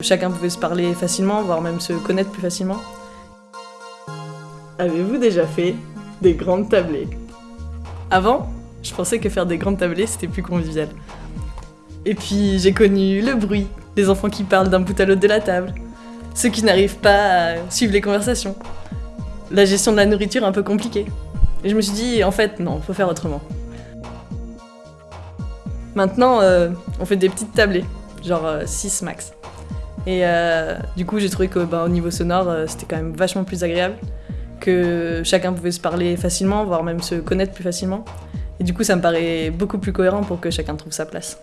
Chacun pouvait se parler facilement, voire même se connaître plus facilement. Avez-vous déjà fait des grandes tablées? Avant, je pensais que faire des grandes tablées, c'était plus convivial. Et puis j'ai connu le bruit, les enfants qui parlent d'un bout à l'autre de la table, ceux qui n'arrivent pas à suivre les conversations, la gestion de la nourriture un peu compliquée. Et je me suis dit, en fait, non, faut faire autrement. Maintenant, euh, on fait des petites tablées, genre 6 max. Et euh, du coup, j'ai trouvé que bah, au niveau sonore, euh, c'était quand même vachement plus agréable, que chacun pouvait se parler facilement, voire même se connaître plus facilement. Et du coup, ça me paraît beaucoup plus cohérent pour que chacun trouve sa place.